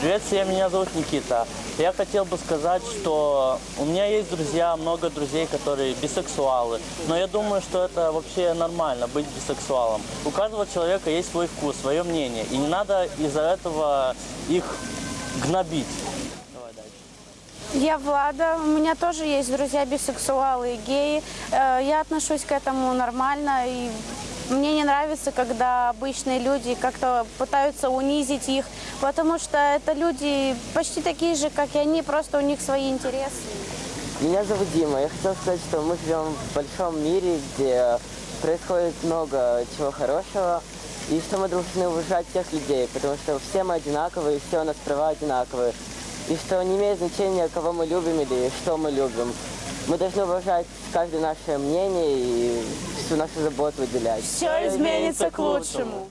Привет всем, меня зовут Никита. Я хотел бы сказать, что у меня есть друзья, много друзей, которые бисексуалы. Но я думаю, что это вообще нормально, быть бисексуалом. У каждого человека есть свой вкус, свое мнение. И не надо из-за этого их гнобить. Я Влада, у меня тоже есть друзья бисексуалы и геи. Э, Я отношусь к этому нормально и мне не нравится, когда обычные люди как-то пытаются унизить их, потому что это люди почти такие же, как и они, просто у них свои интересы. Меня зовут Дима. Я хотел сказать, что мы живем в большом мире, где происходит много чего хорошего, и что мы должны уважать всех людей, потому что все мы одинаковые, все у нас права одинаковые. И что не имеет значения, кого мы любим или что мы любим. Мы должны уважать каждое наше мнение и всю нашу заботу уделять. Все изменится к лучшему.